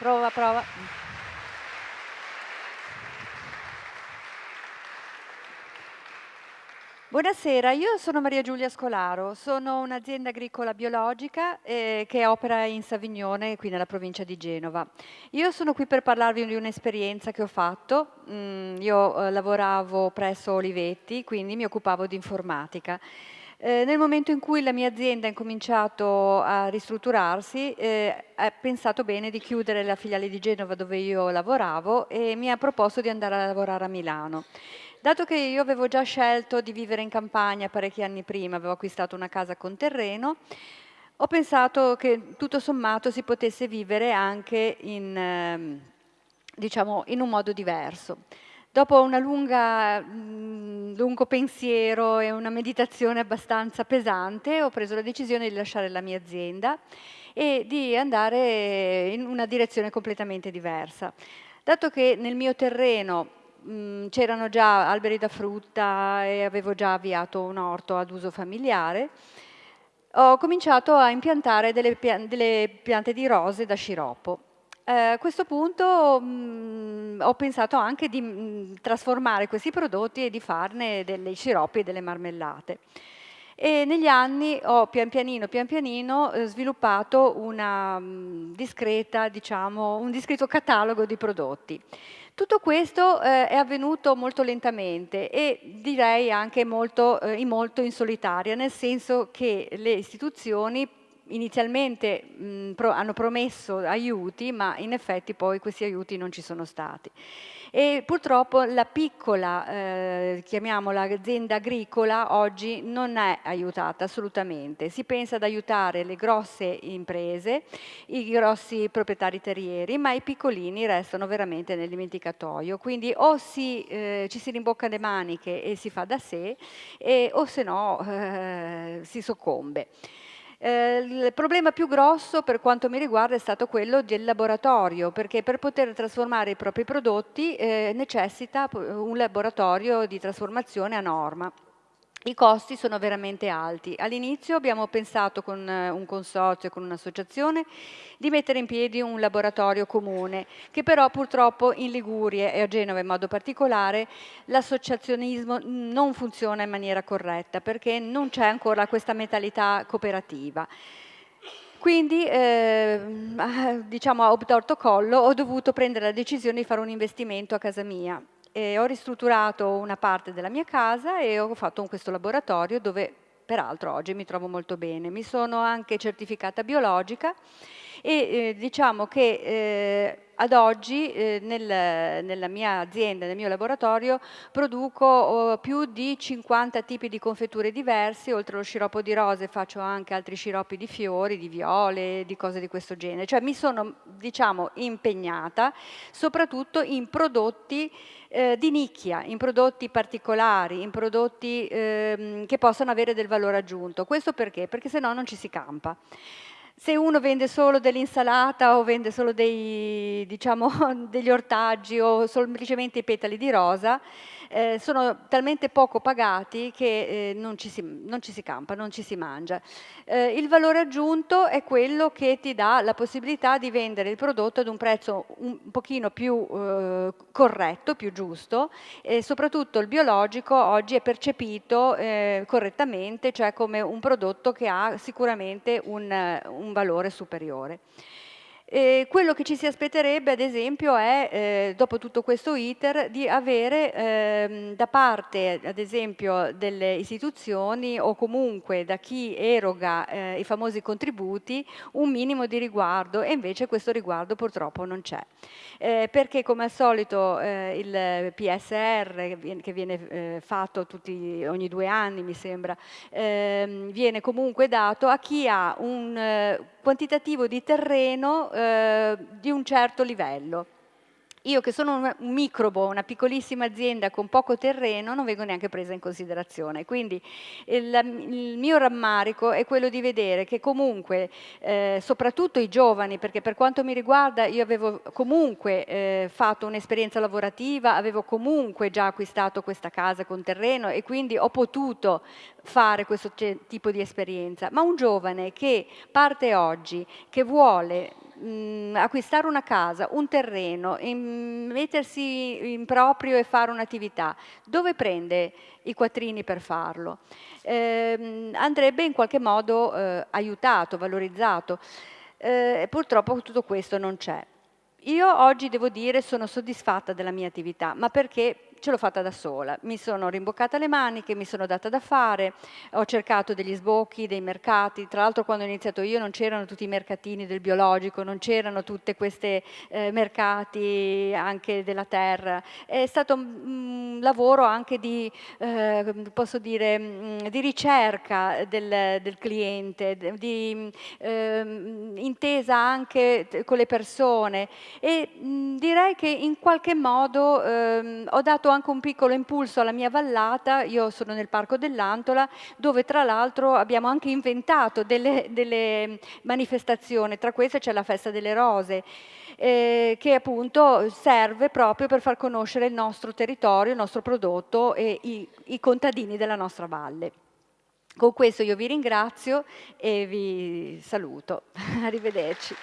Prova, prova. Buonasera, io sono Maria Giulia Scolaro, sono un'azienda agricola biologica eh, che opera in Savignone, qui nella provincia di Genova. Io sono qui per parlarvi di un'esperienza che ho fatto. Mm, io eh, lavoravo presso Olivetti, quindi mi occupavo di informatica. Eh, nel momento in cui la mia azienda ha incominciato a ristrutturarsi, eh, ha pensato bene di chiudere la filiale di Genova dove io lavoravo e mi ha proposto di andare a lavorare a Milano. Dato che io avevo già scelto di vivere in campagna parecchi anni prima, avevo acquistato una casa con terreno, ho pensato che tutto sommato si potesse vivere anche in, ehm, diciamo, in un modo diverso. Dopo un mm, lungo pensiero e una meditazione abbastanza pesante, ho preso la decisione di lasciare la mia azienda e di andare in una direzione completamente diversa. Dato che nel mio terreno Mm, c'erano già alberi da frutta e avevo già avviato un orto ad uso familiare, ho cominciato a impiantare delle, pian delle piante di rose da sciroppo. Eh, a questo punto mh, mm, ho pensato anche di mh, mm, trasformare questi prodotti e di farne dei sciroppi e delle marmellate. E negli anni ho pian pianino, pian pianino eh, sviluppato una mh, discreta, diciamo, un discreto catalogo di prodotti. Tutto questo eh, è avvenuto molto lentamente e direi anche molto, eh, molto in solitaria, nel senso che le istituzioni inizialmente mh, pro, hanno promesso aiuti, ma in effetti poi questi aiuti non ci sono stati. E purtroppo la piccola, eh, chiamiamola azienda agricola, oggi non è aiutata assolutamente. Si pensa ad aiutare le grosse imprese, i grossi proprietari terrieri, ma i piccolini restano veramente nel dimenticatoio. Quindi o si, eh, ci si rimbocca le maniche e si fa da sé, e, o se no eh, si soccombe. Eh, il problema più grosso per quanto mi riguarda è stato quello del laboratorio, perché per poter trasformare i propri prodotti eh, necessita un laboratorio di trasformazione a norma. I costi sono veramente alti. All'inizio abbiamo pensato con eh, un consorzio, con un'associazione, di mettere in piedi un laboratorio comune, che però purtroppo in Liguria e a Genova in modo particolare l'associazionismo non funziona in maniera corretta perché non c'è ancora questa mentalità cooperativa. Quindi, eh, diciamo a obtorto collo, ho dovuto prendere la decisione di fare un investimento a casa mia e ho ristrutturato una parte della mia casa e ho fatto questo laboratorio dove peraltro oggi mi trovo molto bene. Mi sono anche certificata biologica e eh, diciamo che eh, ad oggi eh, nel, nella mia azienda, nel mio laboratorio, produco oh, più di 50 tipi di confetture diverse, oltre allo sciroppo di rose faccio anche altri sciroppi di fiori, di viole, di cose di questo genere. Cioè mi sono diciamo, impegnata soprattutto in prodotti eh, di nicchia, in prodotti particolari, in prodotti ehm, che possano avere del valore aggiunto. Questo perché? Perché se no non ci si campa se uno vende solo dell'insalata o vende solo dei, diciamo, degli ortaggi o semplicemente i petali di rosa, eh, sono talmente poco pagati che eh, non, ci si, non, ci si, campa, non ci si mangia. Eh, il valore aggiunto è quello che ti dà la possibilità di vendere il prodotto ad un prezzo un pochino più eh, corretto, più giusto e soprattutto il biologico oggi è percepito eh, correttamente, cioè come un prodotto che ha sicuramente un, un valore superiore. E quello che ci si aspetterebbe, ad esempio, è, eh, dopo tutto questo iter, di avere eh, da parte, ad esempio, delle istituzioni o comunque da chi eroga eh, i famosi contributi, un minimo di riguardo e invece questo riguardo purtroppo non c'è. Eh, perché come al solito eh, il PSR, che viene eh, fatto tutti, ogni due anni, mi sembra, ehm, viene comunque dato a chi ha un quantitativo di terreno eh, di un certo livello. Io che sono un microbo, una piccolissima azienda con poco terreno, non vengo neanche presa in considerazione. Quindi il, il mio rammarico è quello di vedere che comunque, eh, soprattutto i giovani, perché per quanto mi riguarda io avevo comunque eh, fatto un'esperienza lavorativa, avevo comunque già acquistato questa casa con terreno e quindi ho potuto fare questo tipo di esperienza, ma un giovane che parte oggi, che vuole mh, acquistare una casa, un terreno, in, mettersi in proprio e fare un'attività, dove prende i quattrini per farlo? Eh, andrebbe in qualche modo eh, aiutato, valorizzato. Eh, purtroppo tutto questo non c'è. Io oggi devo dire sono soddisfatta della mia attività, ma perché ce l'ho fatta da sola, mi sono rimboccata le maniche, mi sono data da fare, ho cercato degli sbocchi, dei mercati, tra l'altro quando ho iniziato io non c'erano tutti i mercatini del biologico, non c'erano tutti questi eh, mercati anche della terra, è stato un lavoro anche di, eh, posso dire, mm, di ricerca del, del cliente, di eh, intesa anche con le persone. E mh, direi che in qualche modo ehm, ho dato anche un piccolo impulso alla mia vallata, io sono nel Parco dell'Antola, dove tra l'altro abbiamo anche inventato delle, delle manifestazioni, tra queste c'è la Festa delle Rose, eh, che appunto serve proprio per far conoscere il nostro territorio, il nostro prodotto e i, i contadini della nostra valle. Con questo io vi ringrazio e vi saluto. Arrivederci.